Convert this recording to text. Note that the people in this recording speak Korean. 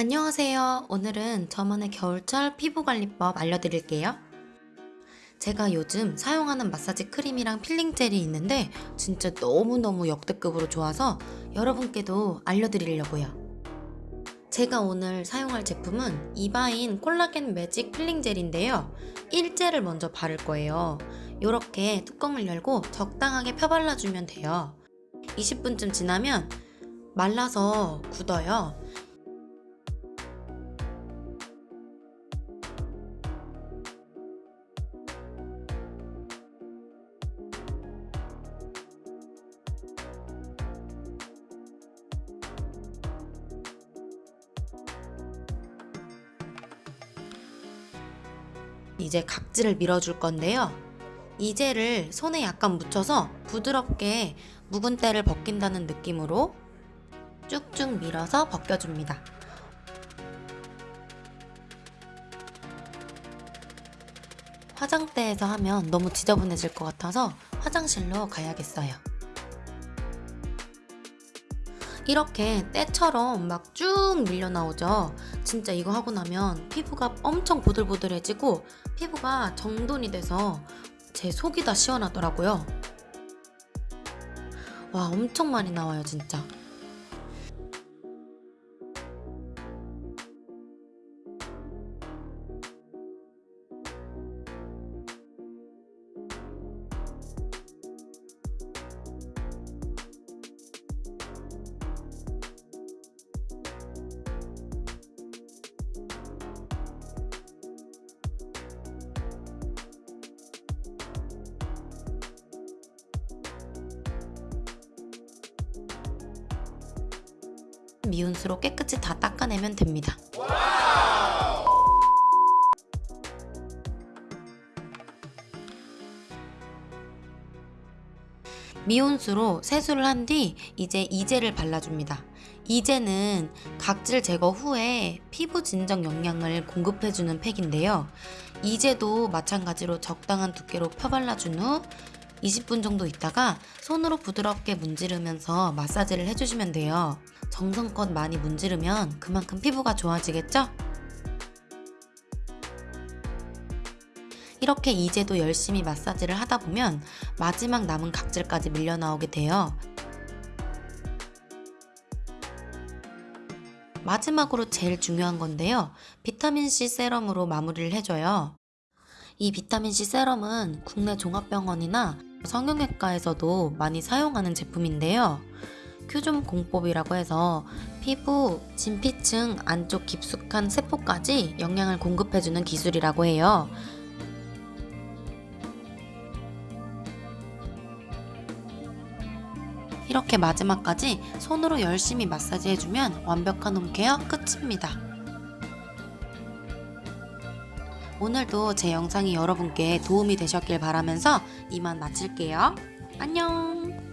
안녕하세요. 오늘은 저만의 겨울철 피부관리법 알려드릴게요. 제가 요즘 사용하는 마사지 크림이랑 필링 젤이 있는데 진짜 너무너무 역대급으로 좋아서 여러분께도 알려드리려고요. 제가 오늘 사용할 제품은 이바인 콜라겐 매직 필링 젤인데요. 1제를 먼저 바를 거예요. 이렇게 뚜껑을 열고 적당하게 펴발라주면 돼요. 20분쯤 지나면 말라서 굳어요. 이제 각질을 밀어줄 건데요. 이 젤을 손에 약간 묻혀서 부드럽게 묵은 때를 벗긴다는 느낌으로 쭉쭉 밀어서 벗겨줍니다. 화장대에서 하면 너무 지저분해질 것 같아서 화장실로 가야겠어요. 이렇게 때처럼 막 쭉 밀려 나오죠. 진짜 이거 하고 나면 피부가 엄청 보들보들해지고 피부가 정돈이 돼서 제 속이 다 시원하더라고요. 와 엄청 많이 나와요 진짜. 미온수로 깨끗이 다 닦아내면 됩니다. 미온수로 세수를 한 뒤 이제 이젤을 발라줍니다. 이젤은 각질 제거 후에 피부 진정 영양을 공급해주는 팩인데요. 이제도 마찬가지로 적당한 두께로 펴발라준 후 20분 정도 있다가 손으로 부드럽게 문지르면서 마사지를 해주시면 돼요. 정성껏 많이 문지르면 그만큼 피부가 좋아지겠죠? 이렇게 이제도 열심히 마사지를 하다 보면 마지막 남은 각질까지 밀려 나오게 돼요. 마지막으로 제일 중요한 건데요. 비타민C 세럼으로 마무리를 해줘요. 이 비타민C 세럼은 국내 종합병원이나 성형외과에서도 많이 사용하는 제품인데요. 큐좀 공법이라고 해서 피부, 진피층 안쪽 깊숙한 세포까지 영양을 공급해주는 기술이라고 해요. 이렇게 마지막까지 손으로 열심히 마사지 해주면 완벽한 홈케어 끝입니다. 오늘도 제 영상이 여러분께 도움이 되셨길 바라면서 이만 마칠게요. 안녕!